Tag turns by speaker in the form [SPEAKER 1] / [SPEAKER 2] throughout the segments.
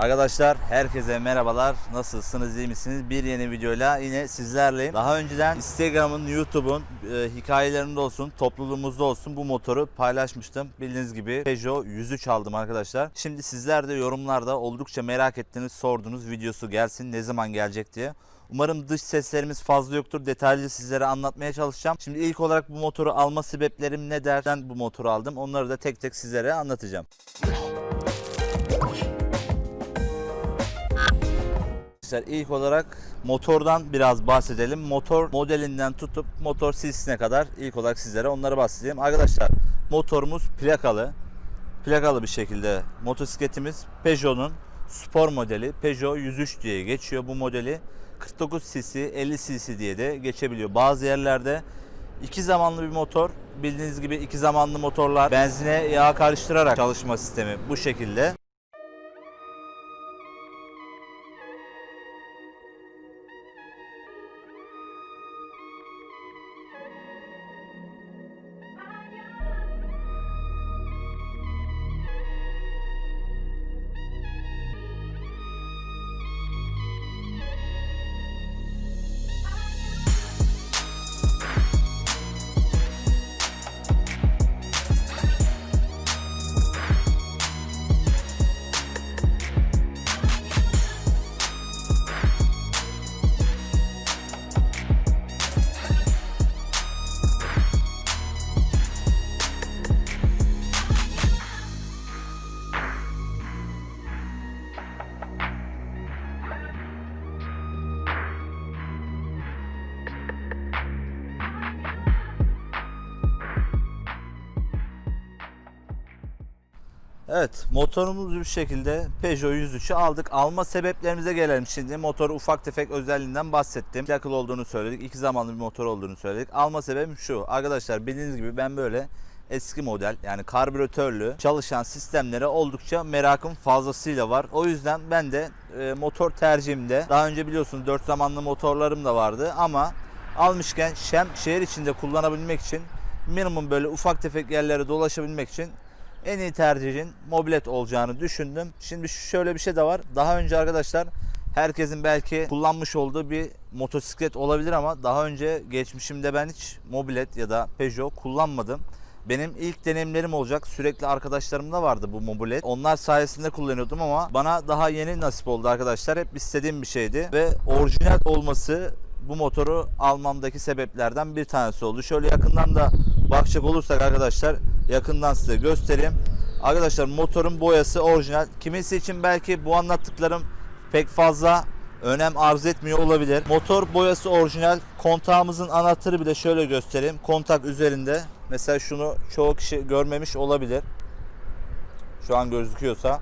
[SPEAKER 1] Arkadaşlar herkese merhabalar. Nasılsınız, iyi misiniz? Bir yeni videoyla yine sizlerleyim. Daha önceden Instagram'ın, YouTube'un e, hikayelerinde olsun, topluluğumuzda olsun bu motoru paylaşmıştım. Bildiğiniz gibi Peugeot 103 aldım arkadaşlar. Şimdi sizler de yorumlarda oldukça merak ettiğiniz, sorduğunuz videosu gelsin, ne zaman gelecek diye. Umarım dış seslerimiz fazla yoktur. Detaylı sizlere anlatmaya çalışacağım. Şimdi ilk olarak bu motoru alma sebeplerim ne derden bu motoru aldım. Onları da tek tek sizlere anlatacağım. Arkadaşlar ilk olarak motordan biraz bahsedelim. Motor modelinden tutup motor cc'sine kadar ilk olarak sizlere onları bahsedeyim. Arkadaşlar motorumuz plakalı. Plakalı bir şekilde motosikletimiz Peugeot'un spor modeli Peugeot 103 diye geçiyor bu modeli. 49 cc 50 cc diye de geçebiliyor. Bazı yerlerde iki zamanlı bir motor bildiğiniz gibi iki zamanlı motorlar benzine yağ karıştırarak çalışma sistemi bu şekilde. Evet motorumuzu bir şekilde Peugeot 103'ü aldık. Alma sebeplerimize gelelim şimdi. Motoru ufak tefek özelliğinden bahsettim. Plakalı olduğunu söyledik. iki zamanlı bir motor olduğunu söyledik. Alma sebebim şu. Arkadaşlar bildiğiniz gibi ben böyle eski model yani karbüratörlü çalışan sistemlere oldukça merakım fazlasıyla var. O yüzden ben de e, motor tercihimde daha önce biliyorsunuz 4 zamanlı motorlarım da vardı ama almışken şem şehir içinde kullanabilmek için minimum böyle ufak tefek yerlere dolaşabilmek için en iyi tercihin mobilet olacağını düşündüm. Şimdi şöyle bir şey de var. Daha önce arkadaşlar herkesin belki kullanmış olduğu bir motosiklet olabilir ama daha önce geçmişimde ben hiç mobilet ya da Peugeot kullanmadım. Benim ilk deneyimlerim olacak. Sürekli arkadaşlarımda vardı bu mobilet. Onlar sayesinde kullanıyordum ama bana daha yeni nasip oldu arkadaşlar. Hep istediğim bir şeydi ve orijinal olması bu motoru almamdaki sebeplerden bir tanesi oldu. Şöyle yakından da bakacak olursak arkadaşlar yakından size göstereyim. Arkadaşlar motorun boyası orijinal. Kimisi için belki bu anlattıklarım pek fazla önem arz etmiyor olabilir. Motor boyası orijinal. Kontağımızın anahtarı bile şöyle göstereyim. Kontak üzerinde. Mesela şunu çoğu kişi görmemiş olabilir. Şu an gözüküyorsa.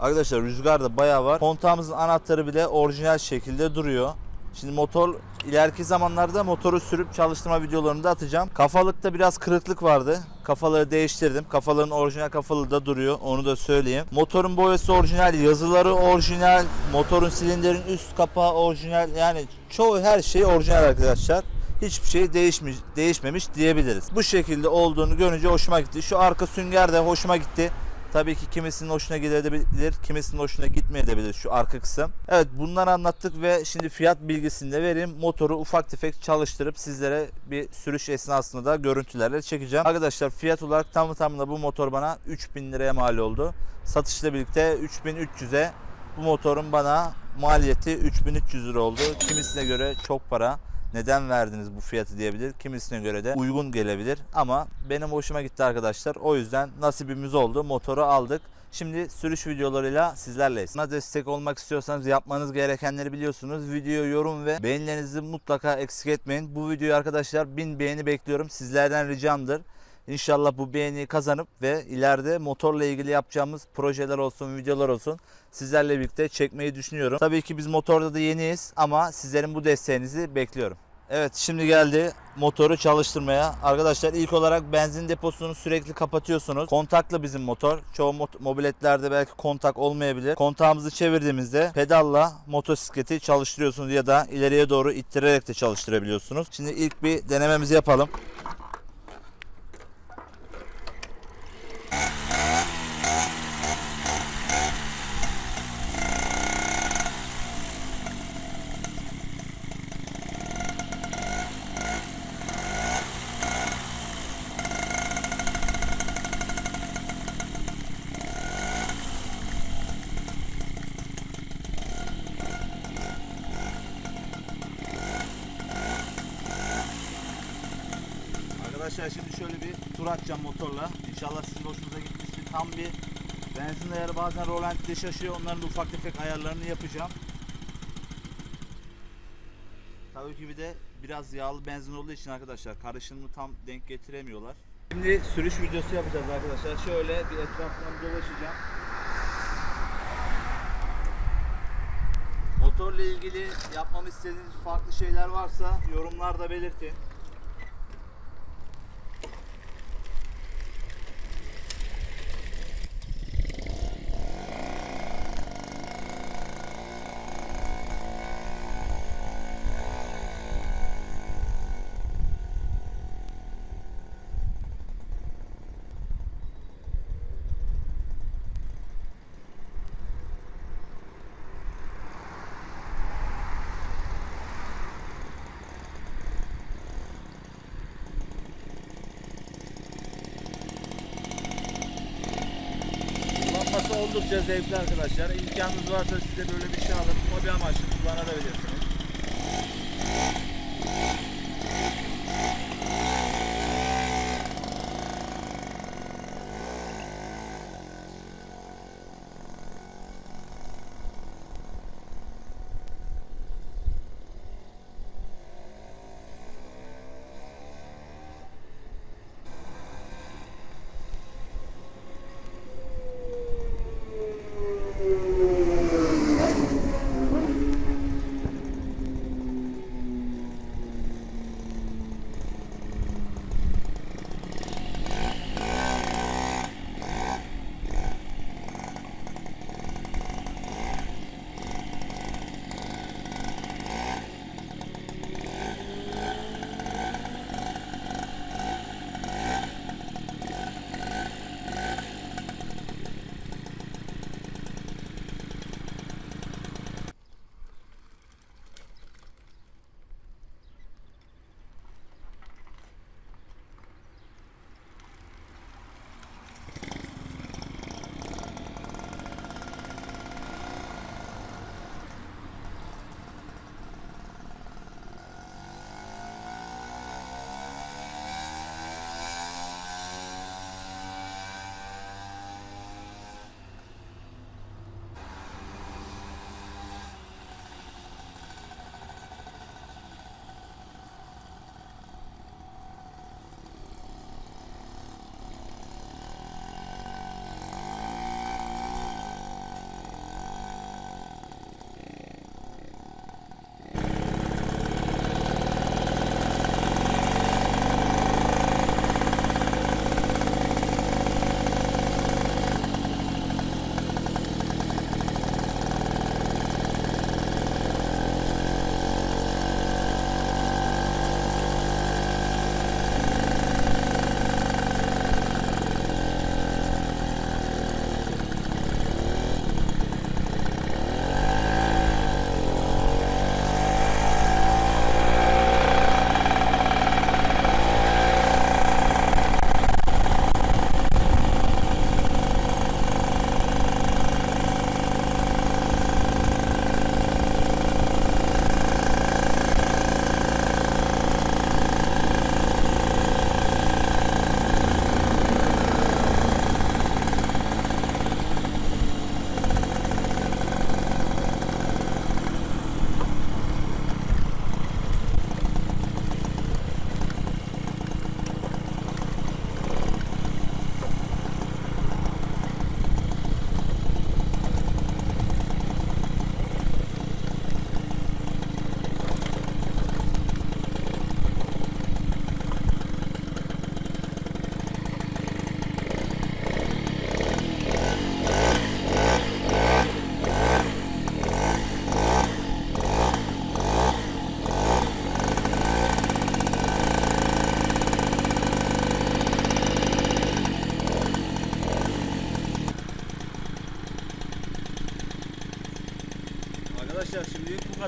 [SPEAKER 1] Arkadaşlar rüzgar da bayağı var. Kontağımızın anahtarı bile orijinal şekilde duruyor. Şimdi motor ileriki zamanlarda motoru sürüp çalıştırma videolarını da atacağım. Kafalıkta biraz kırıklık vardı. Kafaları değiştirdim. Kafaların orijinal kafalığı da duruyor. Onu da söyleyeyim. Motorun boyası orijinal, yazıları orijinal, motorun silindirin üst kapağı orijinal. Yani çoğu her şey orijinal arkadaşlar. Hiçbir şey değişmiş, değişmemiş diyebiliriz. Bu şekilde olduğunu görünce hoşuma gitti. Şu arka sünger de hoşuma gitti. Tabii ki kimisinin hoşuna gidebilir, kimisinin hoşuna gitmeyebilir şu arka kısım. Evet bunları anlattık ve şimdi fiyat bilgisini de vereyim. Motoru ufak tefek çalıştırıp sizlere bir sürüş esnasında da görüntülerle çekeceğim. Arkadaşlar fiyat olarak tam tamına bu motor bana 3000 liraya mal oldu. Satışla birlikte 3300'e bu motorun bana maliyeti 3300 lira oldu. Kimisine göre çok para neden verdiniz bu fiyatı diyebilir. Kimisine göre de uygun gelebilir. Ama benim hoşuma gitti arkadaşlar. O yüzden nasibimiz oldu. Motoru aldık. Şimdi sürüş videolarıyla sizlerleyiz. Buna destek olmak istiyorsanız yapmanız gerekenleri biliyorsunuz. Video, yorum ve beğenilerinizi mutlaka eksik etmeyin. Bu videoyu arkadaşlar 1000 beğeni bekliyorum. Sizlerden ricamdır. İnşallah bu beğeniyi kazanıp ve ileride motorla ilgili yapacağımız projeler olsun, videolar olsun sizlerle birlikte çekmeyi düşünüyorum. Tabii ki biz motorda da yeniyiz ama sizlerin bu desteğinizi bekliyorum. Evet şimdi geldi motoru çalıştırmaya. Arkadaşlar ilk olarak benzin deposunu sürekli kapatıyorsunuz. Kontaklı bizim motor. Çoğu mot- mobiletlerde belki kontak olmayabilir. Kontağımızı çevirdiğimizde pedalla motosikleti çalıştırıyorsunuz ya da ileriye doğru ittirerek de çalıştırabiliyorsunuz. Şimdi ilk bir denememizi yapalım. Arkadaşlar şimdi şöyle bir tur atacağım motorla. İnşallah sizin hoşunuza gitmiştir. Tam bir benzin ayarı bazen rolantide şaşıyor. Onların ufak tefek ayarlarını yapacağım. Tabii ki bir de biraz yağlı benzin olduğu için arkadaşlar karışımını tam denk getiremiyorlar. Şimdi sürüş videosu yapacağız arkadaşlar. Şöyle bir etrafından dolaşacağım. Motorla ilgili yapmamı istediğiniz farklı şeyler varsa yorumlarda belirtin. Oldukça zevkli arkadaşlar. İmkanınız varsa size böyle bir şey alıp hobi amaçlı kullanabilirsiniz.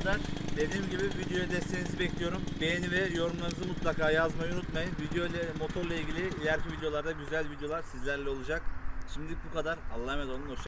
[SPEAKER 1] Kadar. Dediğim gibi videoya desteğinizi bekliyorum. Beğeni ve yorumlarınızı mutlaka yazmayı unutmayın. Video ile motorla ilgili ileriki videolarda güzel videolar sizlerle olacak. Şimdilik bu kadar. Allah'a emanet olun. Hoşça